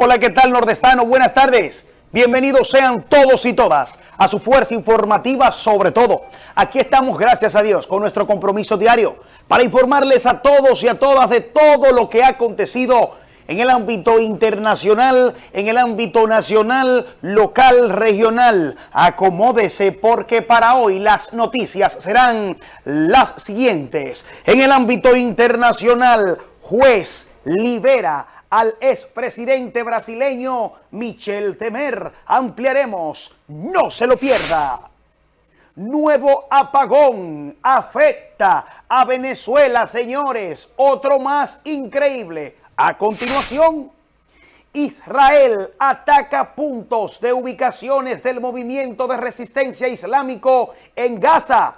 Hola, ¿qué tal nordestano? Buenas tardes. Bienvenidos sean todos y todas a su fuerza informativa sobre todo. Aquí estamos, gracias a Dios, con nuestro compromiso diario para informarles a todos y a todas de todo lo que ha acontecido en el ámbito internacional, en el ámbito nacional, local, regional. Acomódese porque para hoy las noticias serán las siguientes. En el ámbito internacional, juez libera al expresidente brasileño Michel Temer. Ampliaremos, no se lo pierda. Nuevo apagón afecta a Venezuela, señores. Otro más increíble. A continuación, Israel ataca puntos de ubicaciones del movimiento de resistencia islámico en Gaza.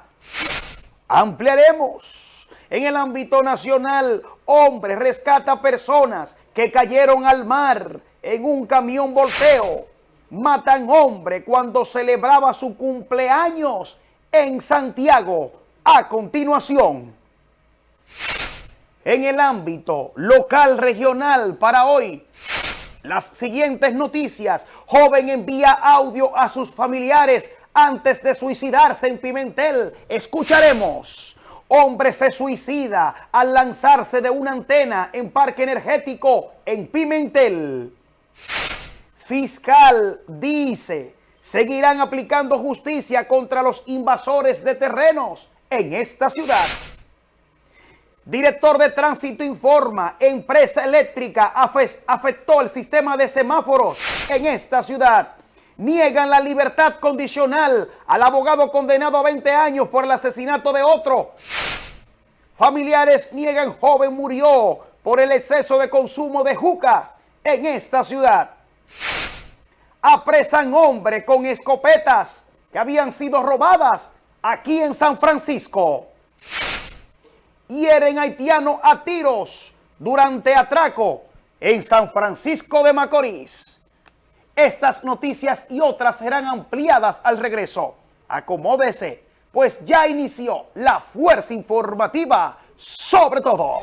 Ampliaremos. En el ámbito nacional, hombre rescata personas que cayeron al mar en un camión volteo. Matan hombre cuando celebraba su cumpleaños en Santiago. A continuación, en el ámbito local regional para hoy, las siguientes noticias. Joven envía audio a sus familiares antes de suicidarse en Pimentel. Escucharemos. Hombre se suicida al lanzarse de una antena en parque energético en Pimentel. Fiscal dice, seguirán aplicando justicia contra los invasores de terrenos en esta ciudad. Director de tránsito informa, empresa eléctrica afectó el sistema de semáforos en esta ciudad niegan la libertad condicional al abogado condenado a 20 años por el asesinato de otro. Familiares niegan joven murió por el exceso de consumo de jucas en esta ciudad. Apresan hombre con escopetas que habían sido robadas aquí en San Francisco. Hieren haitiano a tiros durante atraco en San Francisco de Macorís. Estas noticias y otras serán ampliadas al regreso. Acomódese, pues ya inició la fuerza informativa sobre todo.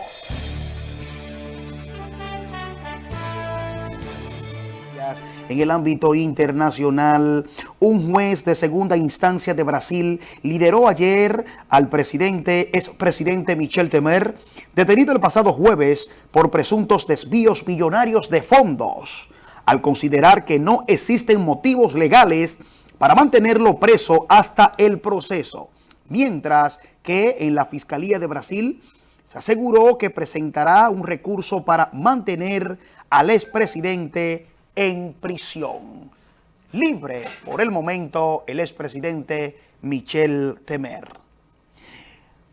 En el ámbito internacional, un juez de segunda instancia de Brasil lideró ayer al presidente, expresidente Michel Temer, detenido el pasado jueves por presuntos desvíos millonarios de fondos al considerar que no existen motivos legales para mantenerlo preso hasta el proceso, mientras que en la Fiscalía de Brasil se aseguró que presentará un recurso para mantener al expresidente en prisión. Libre por el momento el expresidente Michel Temer.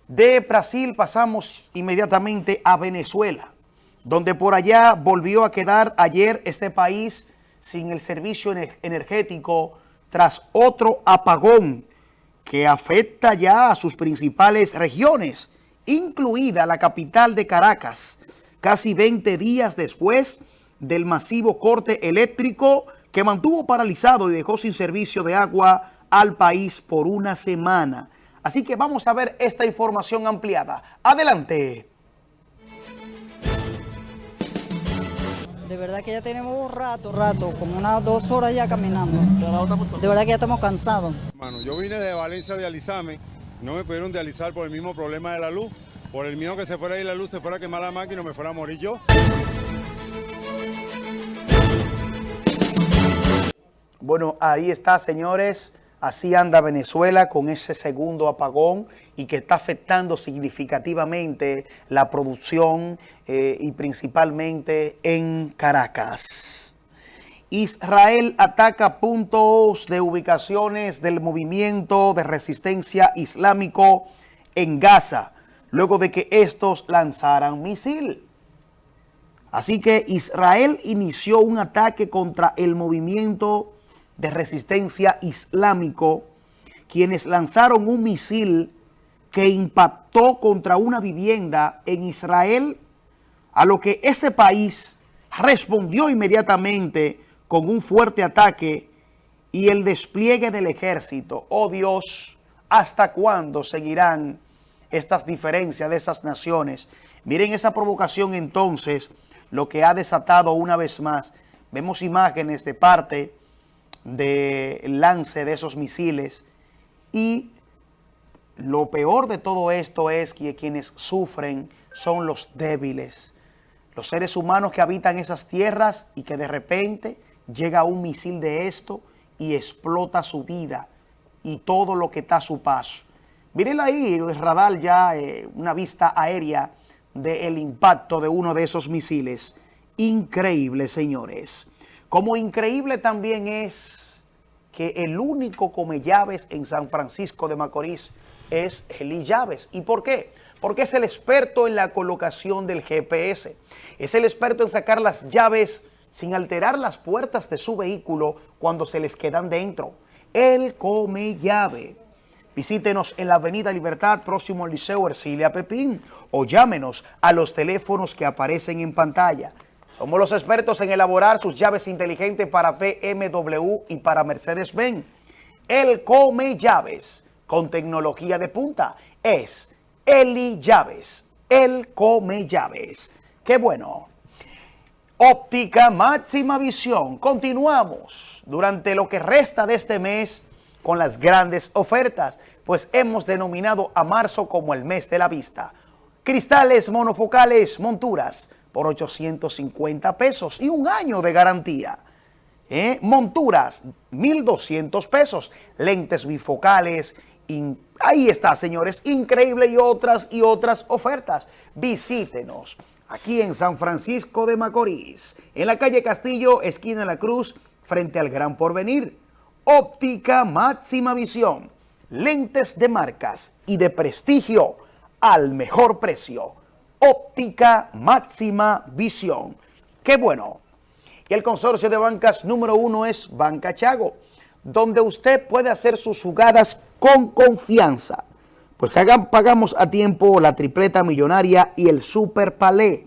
De Brasil pasamos inmediatamente a Venezuela donde por allá volvió a quedar ayer este país sin el servicio energético tras otro apagón que afecta ya a sus principales regiones, incluida la capital de Caracas, casi 20 días después del masivo corte eléctrico que mantuvo paralizado y dejó sin servicio de agua al país por una semana. Así que vamos a ver esta información ampliada. Adelante. De verdad que ya tenemos un rato, rato, como unas dos horas ya caminando. De verdad que ya estamos cansados. Bueno, yo vine de Valencia de alisarme, no me pudieron dializar por el mismo problema de la luz. Por el miedo que se fuera ahí la luz, se fuera a quemar la máquina y me fuera a morir yo. Bueno, ahí está, señores. Así anda Venezuela con ese segundo apagón y que está afectando significativamente la producción eh, y principalmente en Caracas. Israel ataca puntos de ubicaciones del movimiento de resistencia islámico en Gaza, luego de que estos lanzaran misil. Así que Israel inició un ataque contra el movimiento de resistencia islámico, quienes lanzaron un misil que impactó contra una vivienda en Israel, a lo que ese país respondió inmediatamente con un fuerte ataque y el despliegue del ejército. Oh Dios, ¿hasta cuándo seguirán estas diferencias de esas naciones? Miren esa provocación entonces, lo que ha desatado una vez más Vemos imágenes de parte del lance de esos misiles y lo peor de todo esto es que quienes sufren son los débiles, los seres humanos que habitan esas tierras y que de repente llega un misil de esto y explota su vida y todo lo que está a su paso. Miren ahí, el ya, eh, una vista aérea del impacto de uno de esos misiles. Increíble, señores. Como increíble también es que el único come llaves en San Francisco de Macorís es Eli Llaves. ¿Y por qué? Porque es el experto en la colocación del GPS. Es el experto en sacar las llaves sin alterar las puertas de su vehículo cuando se les quedan dentro. Él come llave. Visítenos en la Avenida Libertad, próximo al Liceo Ercilia Pepín, o llámenos a los teléfonos que aparecen en pantalla. Somos los expertos en elaborar sus llaves inteligentes para BMW y para Mercedes-Benz. Él come llaves con tecnología de punta. Es Eli Llaves. Él come llaves. ¡Qué bueno! Óptica máxima visión. Continuamos durante lo que resta de este mes con las grandes ofertas, pues hemos denominado a marzo como el mes de la vista. Cristales monofocales, monturas por 850 pesos y un año de garantía. ¿Eh? Monturas, 1.200 pesos. Lentes bifocales. ahí está, señores. Increíble y otras y otras ofertas. Visítenos aquí en San Francisco de Macorís, en la calle Castillo, esquina La Cruz, frente al Gran Porvenir. Óptica máxima visión, lentes de marcas y de prestigio al mejor precio. Óptica máxima visión. ¡Qué bueno! Y el consorcio de bancas número uno es Banca Chago, donde usted puede hacer sus jugadas con confianza pues hagan, pagamos a tiempo la tripleta millonaria y el super palé.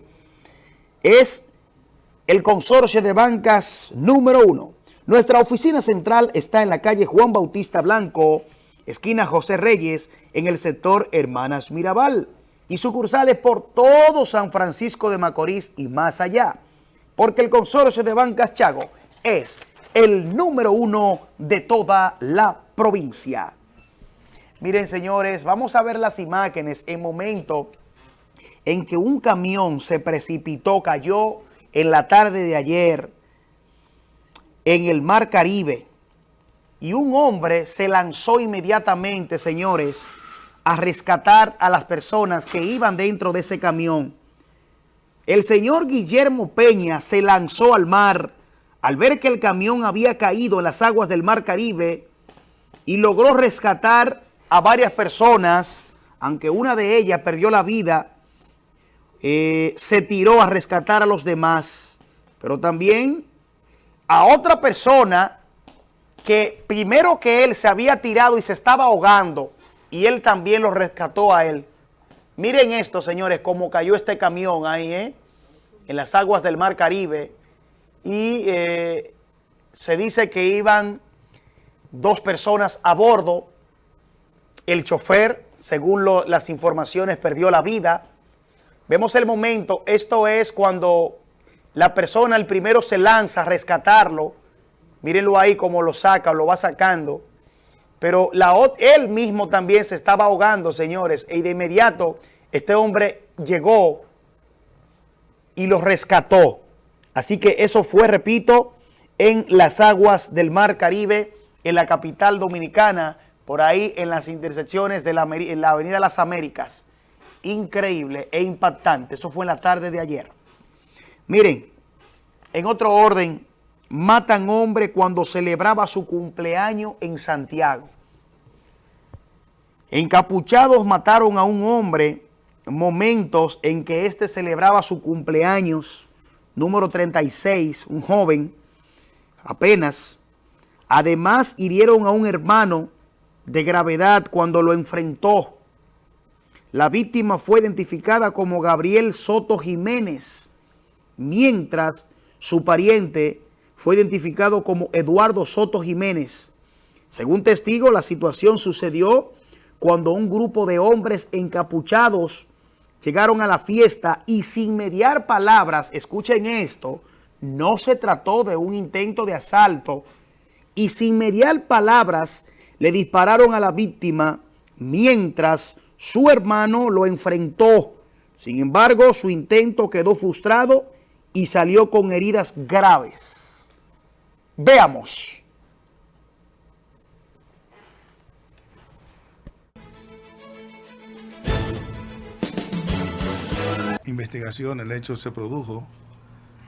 Es el consorcio de bancas número uno. Nuestra oficina central está en la calle Juan Bautista Blanco, esquina José Reyes, en el sector Hermanas Mirabal. Y sucursales por todo San Francisco de Macorís y más allá. Porque el consorcio de bancas Chago es el número uno de toda la provincia. Miren, señores, vamos a ver las imágenes en momento en que un camión se precipitó, cayó en la tarde de ayer en el Mar Caribe y un hombre se lanzó inmediatamente, señores, a rescatar a las personas que iban dentro de ese camión. El señor Guillermo Peña se lanzó al mar al ver que el camión había caído en las aguas del Mar Caribe y logró rescatar a varias personas, aunque una de ellas perdió la vida, eh, se tiró a rescatar a los demás, pero también a otra persona que primero que él se había tirado y se estaba ahogando, y él también lo rescató a él. Miren esto, señores, cómo cayó este camión ahí, ¿eh? en las aguas del Mar Caribe, y eh, se dice que iban dos personas a bordo, el chofer, según las informaciones, perdió la vida. Vemos el momento, esto es cuando la persona, el primero se lanza a rescatarlo. Mírenlo ahí como lo saca, lo va sacando. Pero él mismo también se estaba ahogando, señores. Y de inmediato este hombre llegó y lo rescató. Así que eso fue, repito, en las aguas del Mar Caribe, en la capital dominicana, por ahí en las intersecciones de la, la Avenida Las Américas. Increíble e impactante. Eso fue en la tarde de ayer. Miren, en otro orden, matan hombre cuando celebraba su cumpleaños en Santiago. Encapuchados mataron a un hombre momentos en que éste celebraba su cumpleaños, número 36, un joven, apenas. Además, hirieron a un hermano de gravedad cuando lo enfrentó. La víctima fue identificada como Gabriel Soto Jiménez, mientras su pariente fue identificado como Eduardo Soto Jiménez. Según testigo, la situación sucedió cuando un grupo de hombres encapuchados llegaron a la fiesta y sin mediar palabras, escuchen esto, no se trató de un intento de asalto y sin mediar palabras le dispararon a la víctima mientras su hermano lo enfrentó. Sin embargo, su intento quedó frustrado y salió con heridas graves. Veamos. Investigación, el hecho se produjo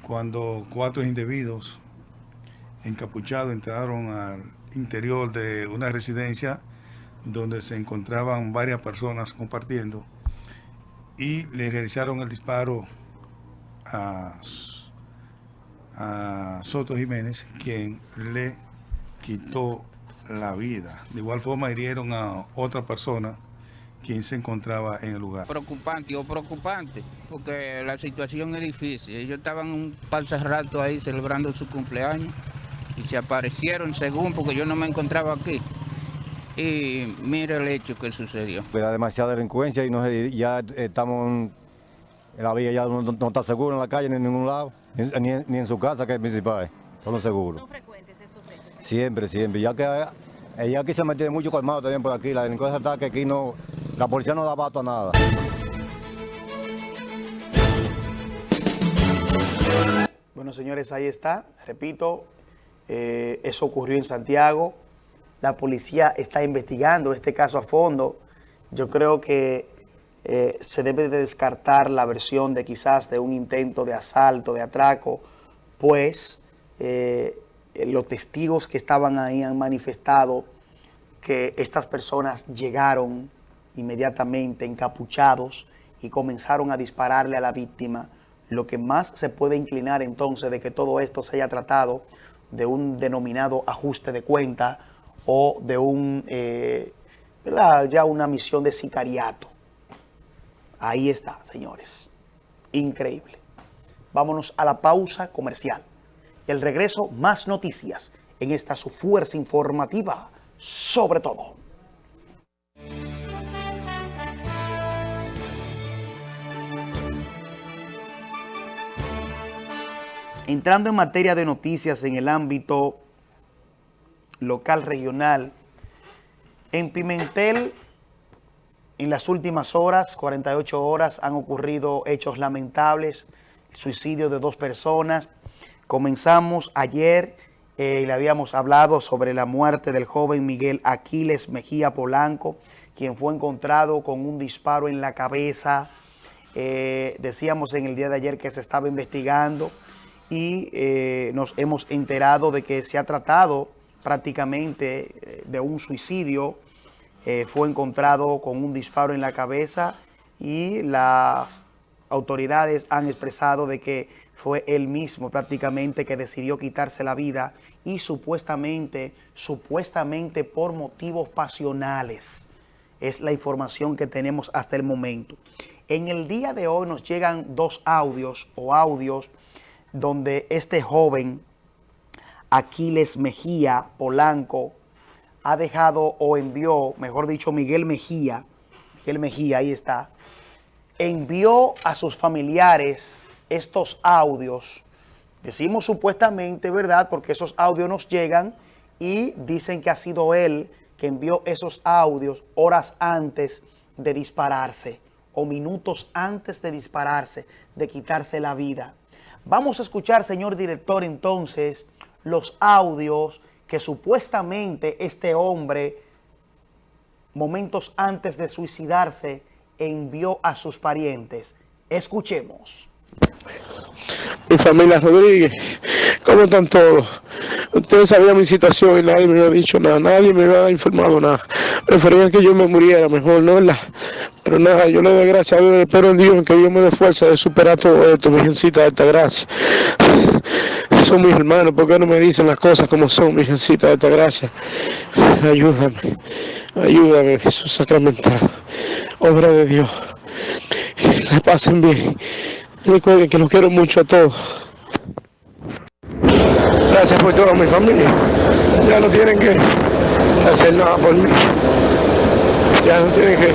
cuando cuatro individuos encapuchados entraron al interior de una residencia donde se encontraban varias personas compartiendo y le realizaron el disparo a, Soto Jiménez, quien le quitó la vida. De igual forma hirieron a otra persona quien se encontraba en el lugar. Preocupante o preocupante, porque la situación es difícil. Ellos estaban un par de rato ahí celebrando su cumpleaños y se aparecieron según, porque yo no me encontraba aquí. Y mira el hecho que sucedió. Era demasiada delincuencia y no, ya estamos en la vía, ya no, está seguro en la calle ni en ningún lado, ni, en su casa que es principal, no seguro. ¿Son frecuentes estos hechos? Siempre, siempre, ya que ella aquí se metido mucho colmado también por aquí, la delincuencia está que aquí no, la policía no da bato a nada. Bueno, señores, ahí está. Repito, eh, eso ocurrió en Santiago. La policía está investigando este caso a fondo. Yo creo que eh, se debe de descartar la versión de quizás de un intento de asalto, de atraco, pues eh, los testigos que estaban ahí han manifestado que estas personas llegaron inmediatamente encapuchados y comenzaron a dispararle a la víctima, lo que más se puede inclinar entonces de que todo esto se haya tratado de un denominado ajuste de cuenta o de un, eh, ya una misión de sicariato. Ahí está, señores. Increíble. Vámonos a la pausa comercial. Y el regreso, más noticias en esta su fuerza informativa, sobre todo. Entrando en materia de noticias en el ámbito local, regional, en Pimentel, en las últimas horas, 48 horas, han ocurrido hechos lamentables, suicidio de dos personas. Comenzamos ayer, eh, le habíamos hablado sobre la muerte del joven Miguel Aquiles Mejía Polanco, quien fue encontrado con un disparo en la cabeza. Eh, decíamos en el día de ayer que se estaba investigando y eh, nos hemos enterado de que se ha tratado prácticamente eh, de un suicidio. Eh, fue encontrado con un disparo en la cabeza y las autoridades han expresado de que fue él mismo prácticamente que decidió quitarse la vida y supuestamente, supuestamente por motivos pasionales. Es la información que tenemos hasta el momento. En el día de hoy nos llegan dos audios o audios donde este joven, Aquiles Mejía Polanco, ha dejado o envió, mejor dicho, Miguel Mejía, Miguel Mejía, ahí está, envió a sus familiares estos audios. Decimos supuestamente, ¿verdad? Porque esos audios nos llegan y dicen que ha sido él que envió esos audios horas antes de dispararse o minutos antes de dispararse, de quitarse la vida. Vamos a escuchar, señor director, entonces, los audios que supuestamente este hombre, momentos antes de suicidarse, envió a sus parientes. Escuchemos. Mi familia Rodríguez, ¿cómo están todos? Ustedes sabían mi situación y nadie me había dicho nada, nadie me había informado nada. Prefería que yo me muriera mejor, ¿no verdad? Pero nada, yo le doy gracias a Dios, espero en Dios que Dios me dé fuerza de superar todo esto, Virgencita de esta gracia. Son mis hermanos, ¿por qué no me dicen las cosas como son, Virgencita de esta gracia? Ayúdame, ayúdame, Jesús sacramentado, obra de Dios. La pasen bien. Recuerden que los quiero mucho a todos. Gracias por toda mi familia. Ya no tienen que hacer nada por mí. Ya no tienen que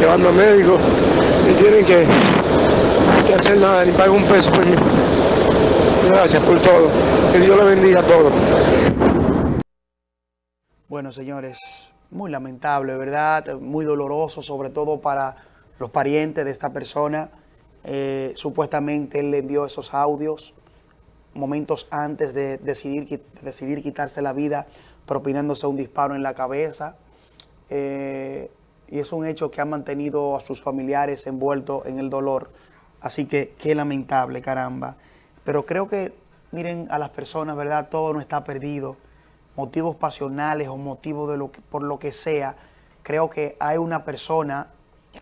llevarme a médico, ni tienen que, hacer nada, ni pagar un peso por mí. Gracias por todo. Que Dios le bendiga a todos. Bueno, señores, muy lamentable, ¿verdad? Muy doloroso, sobre todo para los parientes de esta persona. Eh, supuestamente él le envió esos audios momentos antes de decidir, decidir quitarse la vida, propinándose un disparo en la cabeza. Eh, y es un hecho que ha mantenido a sus familiares envueltos en el dolor. Así que qué lamentable, caramba. Pero creo que, miren, a las personas, ¿verdad? Todo no está perdido motivos pasionales o motivos de lo por lo que sea, creo que hay una persona,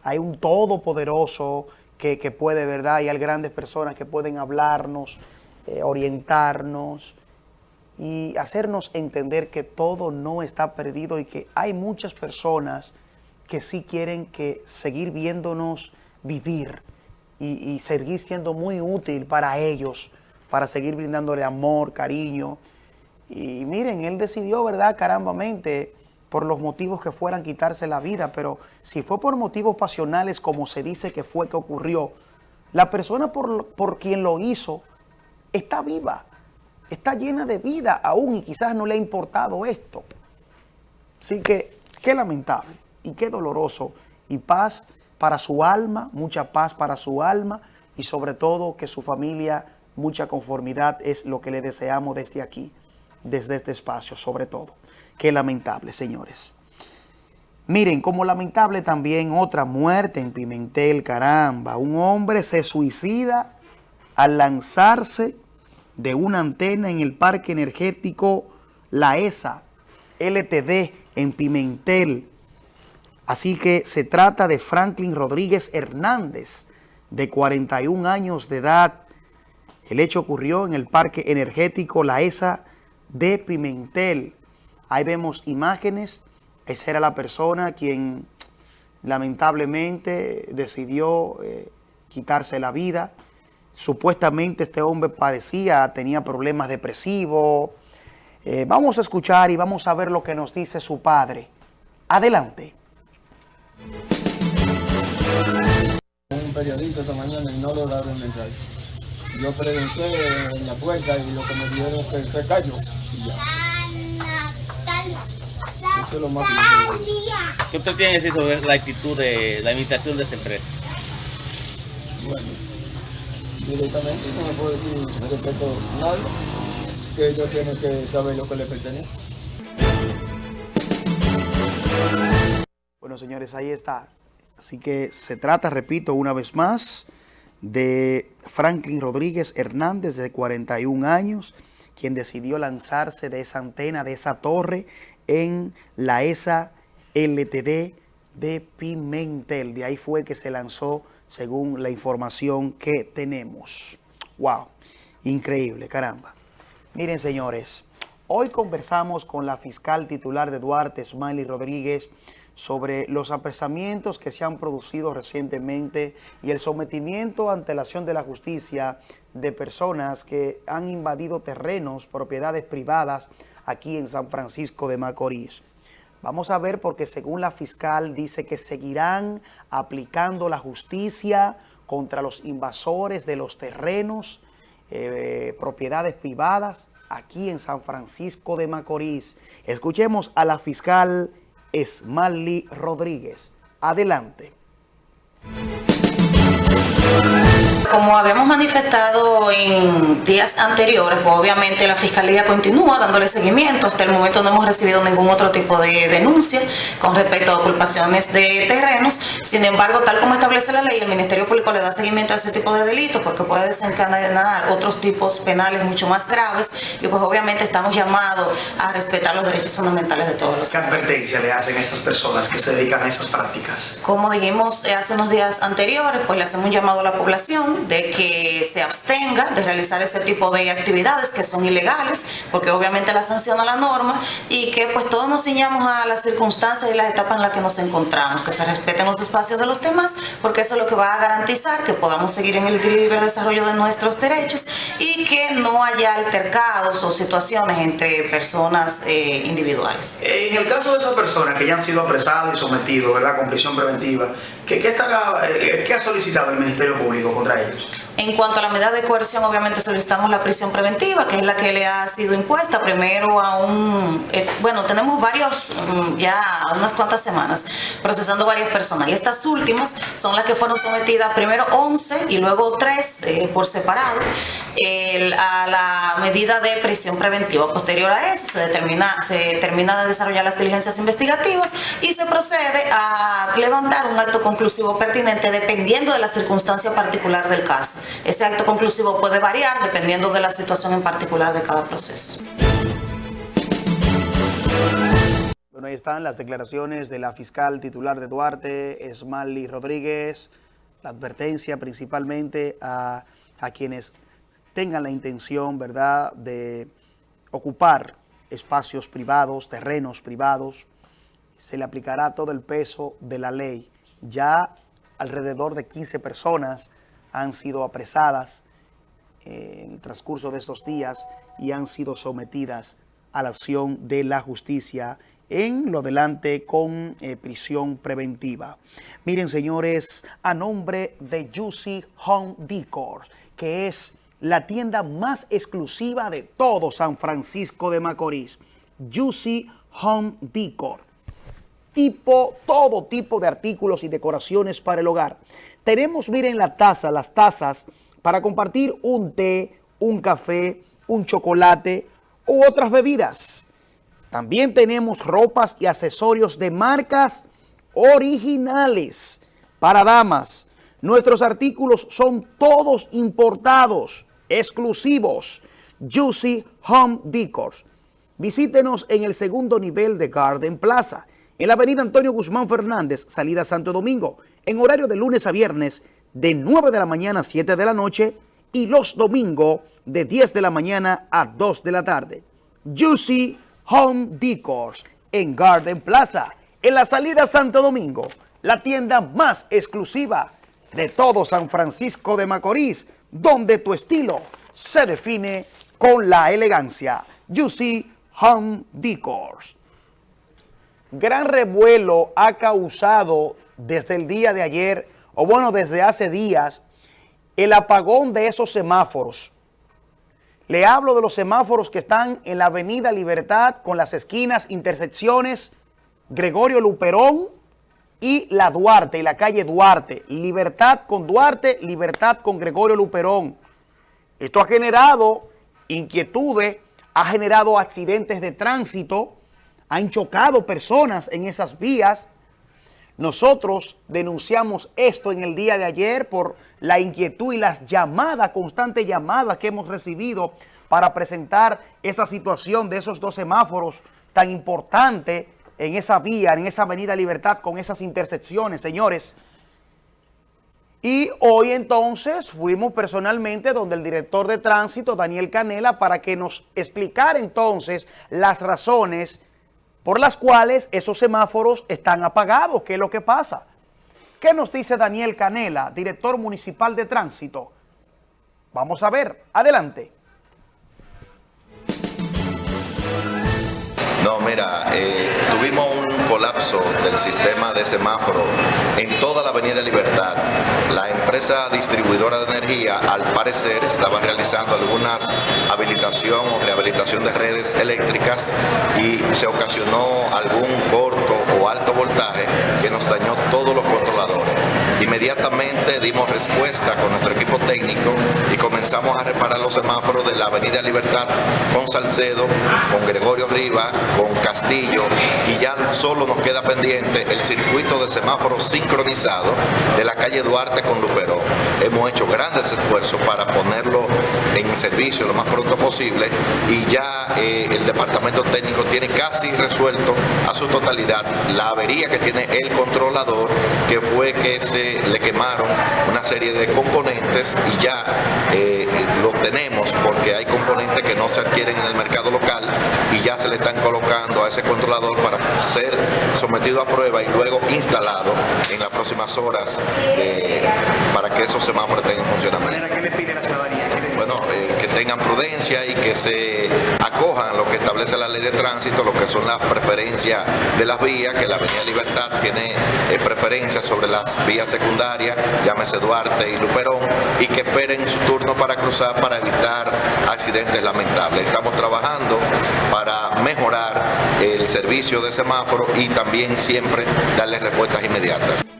hay un todopoderoso que, que puede, ¿verdad? Y hay grandes personas que pueden hablarnos, eh, orientarnos y hacernos entender que todo no está perdido y que hay muchas personas que sí quieren que seguir viéndonos vivir y, seguir siendo muy útil para ellos, para seguir brindándole amor, cariño, y miren, él decidió, ¿verdad? Carambamente, por los motivos que fueran quitarse la vida, pero si fue por motivos pasionales, como se dice que fue que ocurrió, la persona por, por quien lo hizo está viva, está llena de vida aún y quizás no le ha importado esto. Así que qué lamentable y qué doloroso y paz para su alma, mucha paz para su alma y sobre todo que su familia, mucha conformidad es lo que le deseamos desde aquí desde este espacio, sobre todo. Qué lamentable, señores. Miren, como lamentable también otra muerte en Pimentel, caramba. Un hombre se suicida al lanzarse de una antena en el parque energético La ESA, LTD, en Pimentel. Así que se trata de Franklin Rodríguez Hernández, de 41 años de edad. El hecho ocurrió en el parque energético La ESA, de Pimentel. Ahí vemos imágenes. Esa era la persona quien lamentablemente decidió eh, quitarse la vida. Supuestamente este hombre padecía, tenía problemas depresivos. Eh, vamos a escuchar y vamos a ver lo que nos dice su padre. Adelante. Un periodista esta mañana y no lograron entrar. Yo pregunté en la puerta y lo que me dijeron es que se cayó. Eso es lo más ¿Qué usted tiene que decir sobre la actitud de la administración de esa empresa? Bueno, directamente no me puedo decir respecto a nada, que ellos tienen que saber lo que les pertenece. Bueno, señores, ahí está. Así que se trata, repito, una vez más, de Franklin Rodríguez Hernández, de 41 años, quien decidió lanzarse de esa antena, de esa torre, en la ESA LTD de Pimentel. De ahí fue que se lanzó, según la información que tenemos. ¡Wow! Increíble, caramba. Miren, señores, hoy conversamos con la fiscal titular de Duarte, Smiley Rodríguez, sobre los apresamientos que se han producido recientemente y el sometimiento ante la acción de la justicia de personas que han invadido terrenos, propiedades privadas aquí en San Francisco de Macorís. Vamos a ver porque según la fiscal dice que seguirán aplicando la justicia contra los invasores de los terrenos, eh, propiedades privadas aquí en San Francisco de Macorís. Escuchemos a la fiscal Esmali Rodríguez. Adelante. Como habíamos manifestado en días anteriores, pues obviamente la Fiscalía continúa dándole seguimiento. Hasta el momento no hemos recibido ningún otro tipo de denuncia con respecto a ocupaciones de terrenos. Sin embargo, tal como establece la ley, el Ministerio Público le da seguimiento a ese tipo de delitos porque puede desencadenar otros tipos penales mucho más graves y pues obviamente estamos llamados a respetar los derechos fundamentales de todos los ¿Qué advertencia le hacen a esas personas que se dedican a esas prácticas? Como dijimos hace unos días anteriores, pues le hacemos un llamado a la población de que se abstenga de realizar ese tipo de actividades que son ilegales, porque obviamente la sanciona la norma, y que pues todos nos ciñamos a las circunstancias y las etapas en las que nos encontramos, que se respeten los espacios de los demás, porque eso es lo que va a garantizar que podamos seguir en el libre desarrollo de nuestros derechos y que no haya altercados o situaciones entre personas eh, individuales. En el caso de esas personas que ya han sido apresadas y sometidos con prisión preventiva, ¿Qué, eh, ¿Qué ha solicitado el Ministerio Público contra ellos? En cuanto a la medida de coerción, obviamente solicitamos la prisión preventiva, que es la que le ha sido impuesta primero a un... Eh, bueno, tenemos varios, mm, ya unas cuantas semanas, procesando varias personas. Y estas últimas son las que fueron sometidas primero 11 y luego 3 eh, por separado a la medida de prisión preventiva. Posterior a eso se, determina, se termina de desarrollar las diligencias investigativas y se procede a levantar un acto conclusivo pertinente dependiendo de la circunstancia particular del caso. Ese acto conclusivo puede variar dependiendo de la situación en particular de cada proceso. Bueno, ahí están las declaraciones de la fiscal titular de Duarte, Esmali Rodríguez, la advertencia principalmente a, a quienes tengan la intención, ¿verdad?, de ocupar espacios privados, terrenos privados, se le aplicará todo el peso de la ley. Ya alrededor de 15 personas han sido apresadas en el transcurso de estos días y han sido sometidas a la acción de la justicia en lo delante con eh, prisión preventiva. Miren, señores, a nombre de Juicy Home Decor, que es la tienda más exclusiva de todo San Francisco de Macorís. Juicy Home Decor. Tipo, todo tipo de artículos y decoraciones para el hogar. Tenemos, miren la taza, las tazas para compartir un té, un café, un chocolate u otras bebidas. También tenemos ropas y accesorios de marcas originales para damas. Nuestros artículos son todos importados, exclusivos. Juicy Home Decors. Visítenos en el segundo nivel de Garden Plaza, en la avenida Antonio Guzmán Fernández, salida Santo Domingo en horario de lunes a viernes de 9 de la mañana a 7 de la noche y los domingos de 10 de la mañana a 2 de la tarde. Juicy Home Decors en Garden Plaza, en la salida Santo Domingo, la tienda más exclusiva de todo San Francisco de Macorís, donde tu estilo se define con la elegancia. Juicy Home Decors. Gran revuelo ha causado desde el día de ayer, o bueno, desde hace días, el apagón de esos semáforos. Le hablo de los semáforos que están en la avenida Libertad con las esquinas, intersecciones, Gregorio Luperón y la Duarte, y la calle Duarte. Libertad con Duarte, libertad con Gregorio Luperón. Esto ha generado inquietudes, ha generado accidentes de tránsito, han chocado personas en esas vías, nosotros denunciamos esto en el día de ayer por la inquietud y las llamadas, constantes llamadas que hemos recibido para presentar esa situación de esos dos semáforos tan importante en esa vía, en esa avenida Libertad con esas intersecciones, señores. Y hoy entonces fuimos personalmente donde el director de tránsito, Daniel Canela, para que nos explicara entonces las razones por las cuales esos semáforos están apagados. ¿Qué es lo que pasa? ¿Qué nos dice Daniel Canela, director municipal de tránsito? Vamos a ver, adelante. No, mira, eh, tuvimos un colapso del sistema de semáforo en toda la Avenida Libertad. La empresa distribuidora de energía, al parecer, estaba realizando algunas habilitación o rehabilitación de redes eléctricas y se ocasionó algún corto o alto voltaje que nos dañó todos los controladores. Inmediatamente dimos respuesta con nuestro equipo técnico y comenzamos a reparar los semáforos de la Avenida Libertad con Salcedo, con Gregorio Riva, con Castillo y ya solo nos queda pendiente el circuito de semáforos sincronizado de la calle Duarte con Luperón. Hemos hecho grandes esfuerzos para ponerlo en servicio lo más pronto posible y ya eh, el departamento técnico tiene casi resuelto a su totalidad la avería que tiene el controlador que fue que se le quemaron una serie de componentes y ya eh, lo tenemos porque hay componentes que no se adquieren en el mercado local y ya se le están colocando a ese controlador para ser sometido a prueba y luego instalado en las próximas horas eh, para que esos semáforos estén en funcionamiento. ¿Qué le pide la ciudadanía? Bueno, eh, que tengan prudencia y que se acojan a lo que establece la ley de tránsito, lo que son las preferencias de las vías, que la Avenida Libertad tiene eh, preferencia sobre las vías secundarias, llámese Duarte y Luperón, y que esperen su turno para cruzar para evitar accidentes lamentables. Estamos trabajando para mejorar el servicio de semáforo y también siempre darle respuestas inmediatas.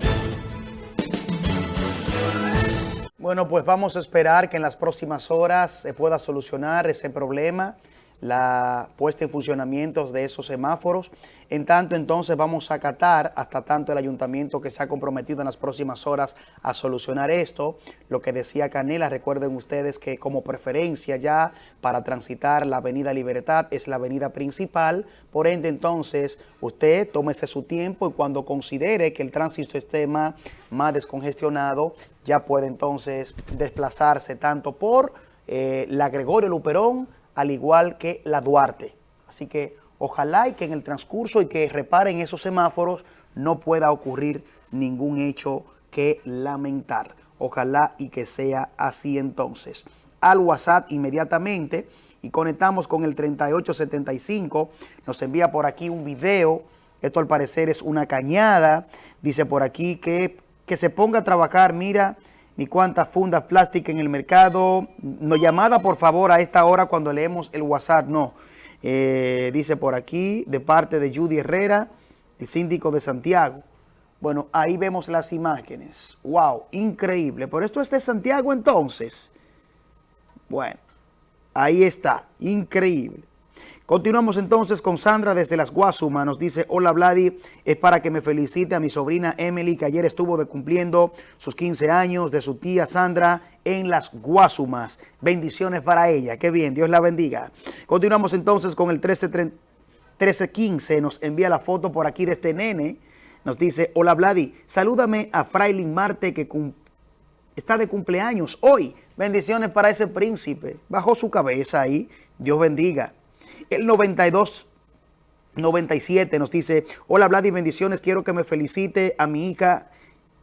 Bueno, pues vamos a esperar que en las próximas horas se pueda solucionar ese problema la puesta en funcionamiento de esos semáforos. En tanto, entonces vamos a acatar hasta tanto el ayuntamiento que se ha comprometido en las próximas horas a solucionar esto. Lo que decía Canela, recuerden ustedes que como preferencia ya para transitar la avenida Libertad es la avenida principal. Por ende, entonces, usted tómese su tiempo y cuando considere que el tránsito esté más, más descongestionado, ya puede entonces desplazarse tanto por eh, la Gregorio Luperón, al igual que la Duarte. Así que ojalá y que en el transcurso y que reparen esos semáforos no pueda ocurrir ningún hecho que lamentar. Ojalá y que sea así entonces. Al WhatsApp inmediatamente y conectamos con el 3875. Nos envía por aquí un video. Esto al parecer es una cañada. Dice por aquí que, que se ponga a trabajar, mira, ni cuántas fundas plásticas en el mercado. No llamada, por favor, a esta hora cuando leemos el WhatsApp, no. Eh, dice por aquí, de parte de Judy Herrera, el síndico de Santiago. Bueno, ahí vemos las imágenes. ¡Wow! Increíble. Por esto es de Santiago entonces. Bueno, ahí está. Increíble. Continuamos entonces con Sandra desde Las Guasumas. Nos dice, hola Vladi, es para que me felicite a mi sobrina Emily, que ayer estuvo de cumpliendo sus 15 años de su tía Sandra en Las Guasumas. Bendiciones para ella. Qué bien, Dios la bendiga. Continuamos entonces con el 1315. Nos envía la foto por aquí de este nene. Nos dice, hola Vladi, salúdame a Frailin Marte que está de cumpleaños hoy. Bendiciones para ese príncipe. Bajó su cabeza ahí. Dios bendiga. El 92 97 nos dice, hola Vlad y bendiciones, quiero que me felicite a mi hija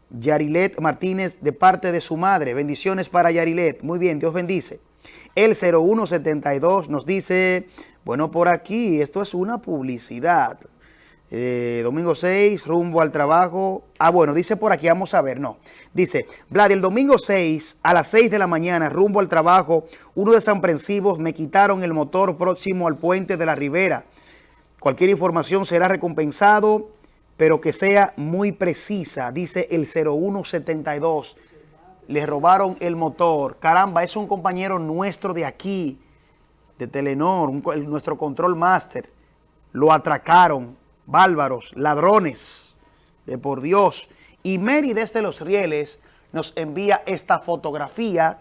Yarilet Martínez de parte de su madre. Bendiciones para Yarilet. Muy bien, Dios bendice. El 0172 nos dice, bueno, por aquí, esto es una publicidad. Eh, domingo 6, rumbo al trabajo. Ah, bueno, dice por aquí, vamos a ver, no. Dice, Vlad, el domingo 6 a las 6 de la mañana, rumbo al trabajo, uno de San Prensivos me quitaron el motor próximo al puente de la Ribera. Cualquier información será recompensado, pero que sea muy precisa, dice el 0172. Le robaron el motor. Caramba, es un compañero nuestro de aquí, de Telenor, nuestro control master. Lo atracaron bárbaros, ladrones, de por Dios. Y Mary desde Los Rieles nos envía esta fotografía.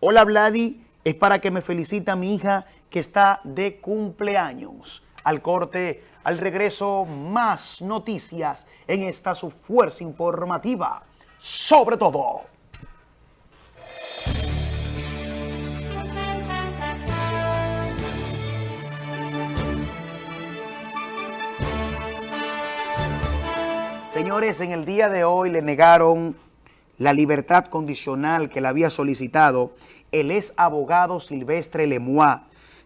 Hola Vladi, es para que me felicita mi hija que está de cumpleaños. Al corte, al regreso, más noticias en esta su fuerza informativa. Sobre todo. Señores, en el día de hoy le negaron la libertad condicional que le había solicitado el ex abogado Silvestre Lemois.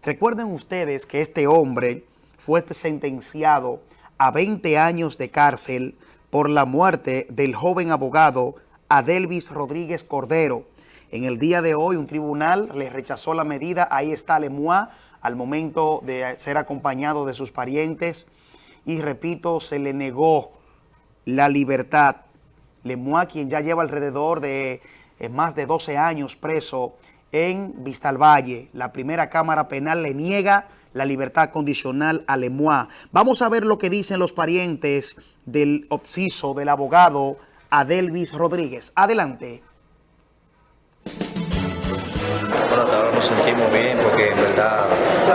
Recuerden ustedes que este hombre fue sentenciado a 20 años de cárcel por la muerte del joven abogado Adelvis Rodríguez Cordero. En el día de hoy un tribunal le rechazó la medida, ahí está Lemois al momento de ser acompañado de sus parientes y repito, se le negó la libertad. Lemois, quien ya lleva alrededor de eh, más de 12 años preso en Vistalvalle, la primera Cámara Penal le niega la libertad condicional a Lemois. Vamos a ver lo que dicen los parientes del obsiso del abogado Adelvis Rodríguez. Adelante. Bueno, hasta ahora nos sentimos bien porque en verdad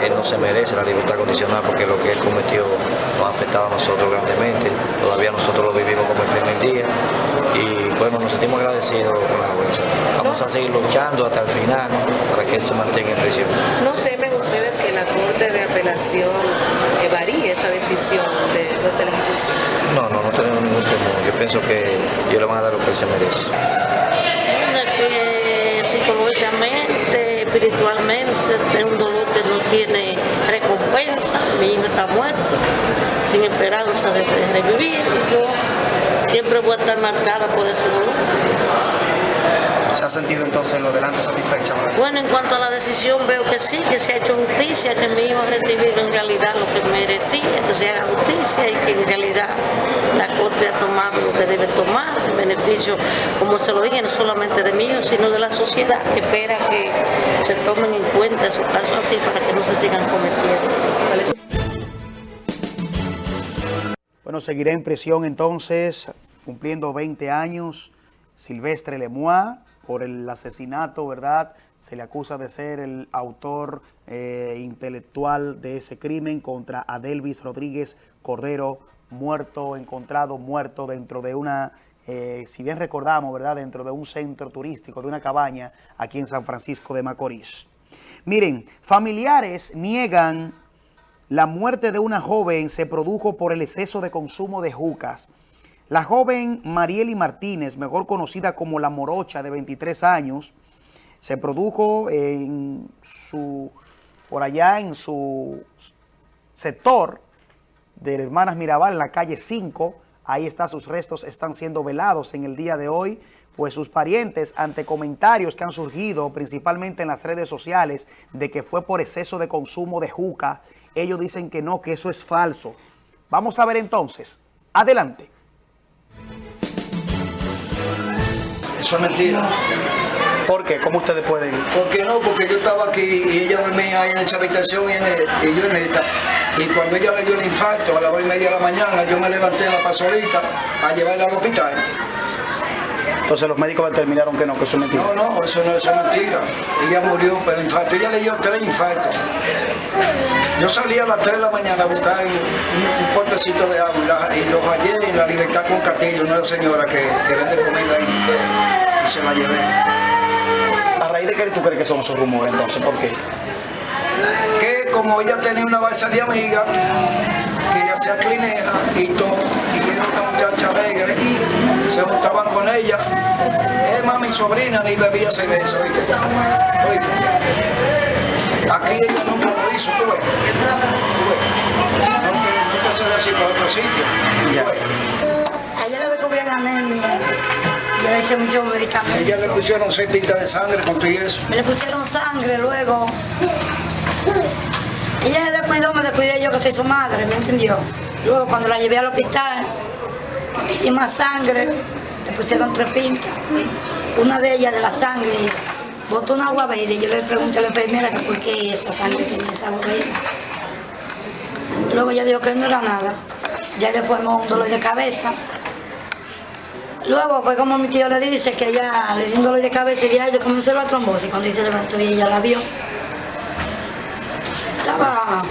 él no se merece la libertad condicional porque lo que él cometió nos ha afectado a nosotros grandemente. Todavía nosotros lo vivimos como el primer día y bueno, nos sentimos agradecidos con la jueza. Vamos a seguir luchando hasta el final para que se mantenga en prisión. ¿No temen ustedes que la Corte de Apelación varíe esta decisión de, pues, de la ejecución? No, no, no tenemos ningún temor. Yo pienso que ellos le van a dar lo que se merece. psicológicamente, espiritualmente, es un dolor que no tiene Mi hijo está muerto, sin esperanza de revivir. Y yo siempre voy a estar marcada por ese dolor. ¿Se ha sentido entonces en lo delante satisfecha? Bueno, en cuanto a la decisión veo que sí, que se ha hecho justicia, que mi hijo ha recibido en realidad lo que merecía, que se haga justicia y que en realidad la Corte ha tomado lo que debe tomar, en beneficio, como se lo dije, no solamente de mí, sino de la sociedad, que espera que se tomen en cuenta esos casos así para que no se sigan cometiendo. Bueno, seguiré en prisión entonces, cumpliendo 20 años, Silvestre Lemois, por el asesinato, ¿verdad? Se le acusa de ser el autor eh, intelectual de ese crimen contra Adelvis Rodríguez Cordero, muerto, encontrado muerto dentro de una, eh, si bien recordamos, ¿verdad? Dentro de un centro turístico, de una cabaña aquí en San Francisco de Macorís. Miren, familiares niegan la muerte de una joven se produjo por el exceso de consumo de jucas. La joven Marieli Martínez, mejor conocida como La Morocha, de 23 años, se produjo en su, por allá en su sector de Hermanas Mirabal, en la calle 5. Ahí está, sus restos están siendo velados en el día de hoy, pues sus parientes, ante comentarios que han surgido principalmente en las redes sociales de que fue por exceso de consumo de juca, ellos dicen que no, que eso es falso. Vamos a ver entonces. Adelante. Eso es mentira. ¿Por qué? ¿Cómo ustedes pueden...? ¿Por qué no? Porque yo estaba aquí y ella dormía ahí en esa habitación y, en y yo en esta. Y cuando ella le dio el infarto a las dos y media de la mañana, yo me levanté a la pasolita a llevarla al hospital. Entonces los médicos determinaron que no, que eso es mentira. No, no, eso no eso es mentira. Ella murió por el infarto. Ella le dio tres infartos. Yo salí a las 3 de la mañana a buscar un, un potecito de agua y, los hallé en la libertad con Castillo, una señora que, que vende comida ahí. Y se la llevé. ¿A raíz de qué tú crees que son esos rumores entonces? ¿Por qué? Que como ella tenía una base de amiga, que ella hacía clineja y todo, se juntaban con ella. Es más, mi sobrina ni bebía cerveza, oíste. Oíste. Aquí ella nunca lo hizo, tú ves. Tú ves. No te, no te haces así para otro sitio. Tú ves. Ayer le descubrieron anemia. Yo le hice muchos medicamentos. Ella le pusieron seis pintas de sangre con todo y eso. Me le pusieron sangre luego. Ella se descuidó, me descuidé yo que soy su madre, ¿me entendió? Luego cuando la llevé al hospital, pedí más sangre, le pusieron tres pintas. Una de ellas de la sangre botó una agua verde y yo le pregunté a la enfermera que por qué esa sangre tenía esa agua verde. Luego ella dijo que no era nada. Ya le fuimos un dolor de cabeza. Luego fue como mi tío le dice que ella le dio un dolor de cabeza y ya ella comenzó la trombosis cuando ella se levantó y ella la vio. Estaba...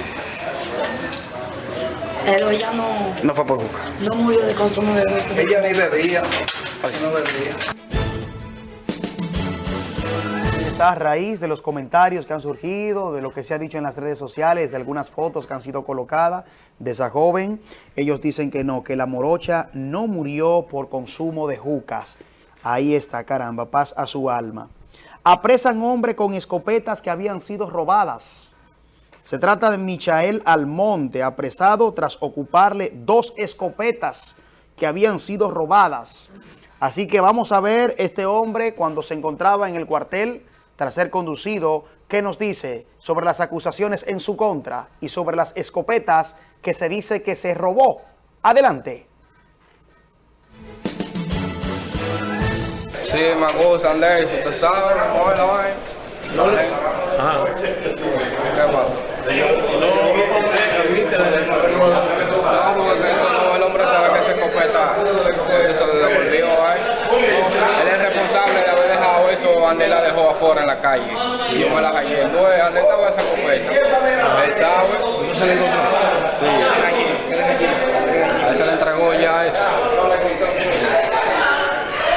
Pero ella no, No fue por juca. no murió de consumo de droga. Ella ni bebía. No bebía. Está a raíz de los comentarios que han surgido, de lo que se ha dicho en las redes sociales, de algunas fotos que han sido colocadas de esa joven. Ellos dicen que no, que la morocha no murió por consumo de jucas. Ahí está, caramba, paz a su alma. Apresan hombre con escopetas que habían sido robadas. Se trata de Michael Almonte, apresado tras ocuparle dos escopetas que habían sido robadas. Así que vamos a ver este hombre cuando se encontraba en el cuartel tras ser conducido, qué nos dice sobre las acusaciones en su contra y sobre las escopetas que se dice que se robó. Adelante. Sí, vaina. Ajá. ¿Qué pasa? No, porque eso no, el hombre sabe que se escopeta, se devolvió ahí. Él es responsable de haber dejado eso, Andel la dejó afuera en la calle. Y yo me la escopeta. Él sabe. ¿No le. A él se le entregó ya eso.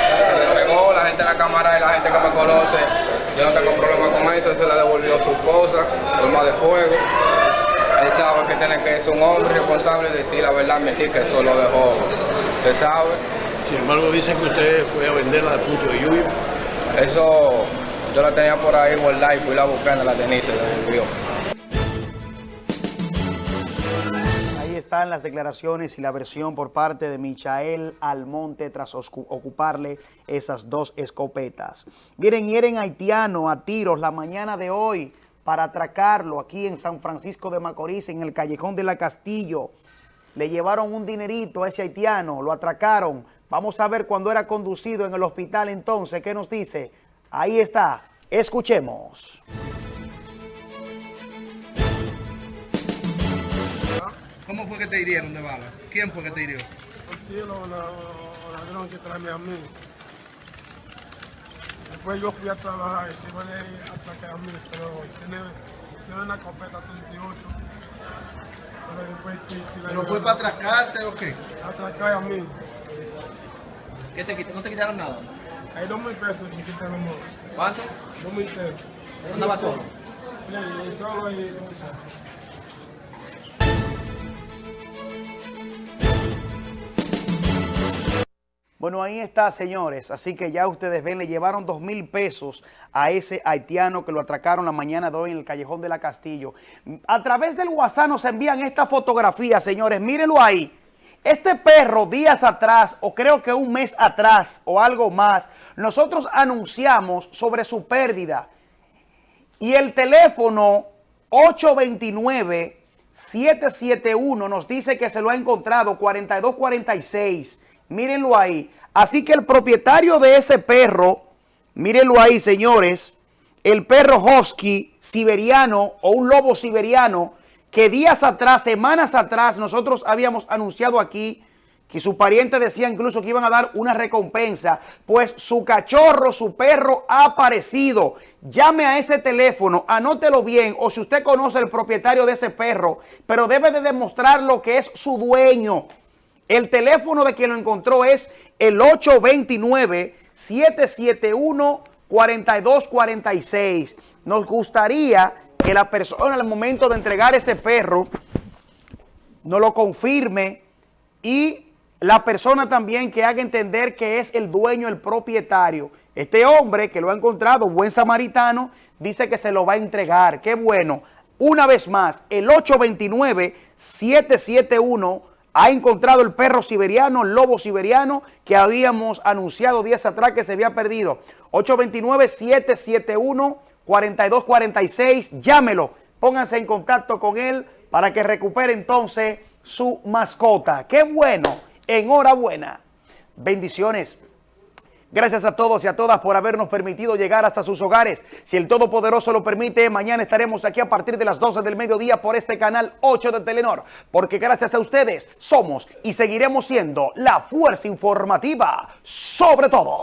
Se le entregó, la gente de la cámara y la gente que me conoce, yo no tengo problema con eso, se le devolvió su esposa, arma de fuego. Él sabe que tiene que ser un hombre responsable y decir la verdad, mentir que eso lo dejó. Usted sabe. Sin embargo, dicen que usted fue a venderla al punto de lluvia. Eso Yo la tenía por ahí guardada y fui la buscando, la tenía y se la devolvió. Las declaraciones y la versión por parte de Michael Almonte tras ocuparle esas dos escopetas. Miren, hieren haitiano a tiros la mañana de hoy para atracarlo aquí en San Francisco de Macorís, en el Callejón de la Castillo. Le llevaron un dinerito a ese haitiano, lo atracaron. Vamos a ver cuando era conducido en el hospital entonces, ¿qué nos dice? Ahí está, escuchemos. ¿Cómo fue que te hirieron de bala? ¿Quién fue que te hirió? El la, la, la que trae a mí. Después yo fui a trabajar y se iban a ir a atacar a mí, pero tiene, tiene una copeta 38. Pero después ¿Pero fue para atracarte o qué? Atracar a mí. ¿Qué te quitaron? ¿No te quitaron nada? Hay dos mil pesos me quitaron. ¿Cuánto? Dos mil pesos. ¿Andaba solo? Sí, solo y... Bueno, ahí está, señores. Así que ya ustedes ven, le llevaron dos mil pesos a ese haitiano que lo atracaron la mañana de hoy en el Callejón de la Castillo. A través del WhatsApp nos envían esta fotografía, señores. Mírenlo ahí. Este perro días atrás, o creo que un mes atrás, o algo más, nosotros anunciamos sobre su pérdida. Y el teléfono 829-771 nos dice que se lo ha encontrado, 4246. Mírenlo ahí. Así que el propietario de ese perro, mírenlo ahí, señores, el perro husky siberiano o un lobo siberiano que días atrás, semanas atrás, nosotros habíamos anunciado aquí que su pariente decía incluso que iban a dar una recompensa, pues su cachorro, su perro ha aparecido. Llame a ese teléfono, anótelo bien, o si usted conoce el propietario de ese perro, pero debe de demostrar lo que es su dueño. El teléfono de quien lo encontró es el 829-771-4246. Nos gustaría que la persona al momento de entregar ese perro nos lo confirme y la persona también que haga entender que es el dueño, el propietario. Este hombre que lo ha encontrado, buen samaritano, dice que se lo va a entregar. Qué bueno. Una vez más, el 829-771 ha encontrado el perro siberiano, el lobo siberiano, que habíamos anunciado días atrás que se había perdido. 829-771-4246, llámelo, pónganse en contacto con él para que recupere entonces su mascota. ¡Qué bueno! Enhorabuena. Bendiciones. Gracias a todos y a todas por habernos permitido llegar hasta sus hogares. Si el Todopoderoso lo permite, mañana estaremos aquí a partir de las 12 del mediodía por este canal 8 de Telenor. Porque gracias a ustedes somos y seguiremos siendo la fuerza informativa sobre todo.